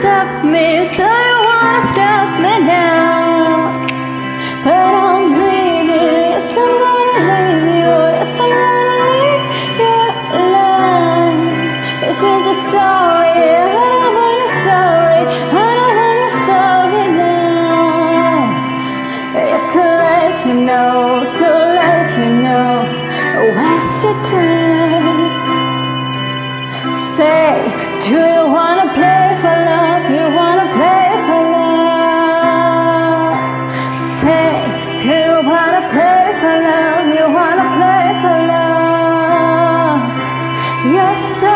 stop me, you wanna stop me now. But I'm yes I'm gonna leave you, yes I'm gonna leave your life. If you're just sorry, I don't want you sorry, I don't want you sorry now. It's too late, you know, it's too late, you know, wasted time. Say, do you wanna play for love? You wanna play for love? Say, do you wanna play for love? You wanna play for love? Your silence,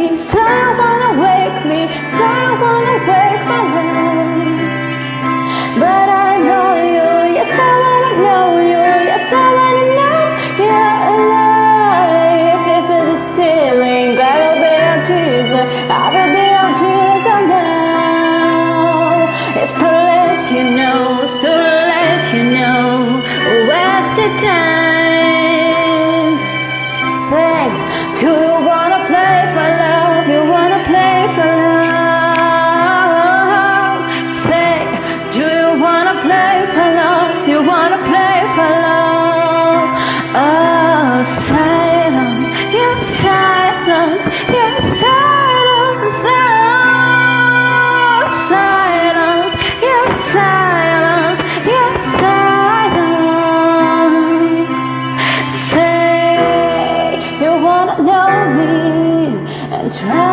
me, so you wanna wake me, so you wanna wake my life. But I know you, yes I wanna know you, yes I wanna know you're alive. If it is stealing, I will be your teaser, I will be your teaser now. Try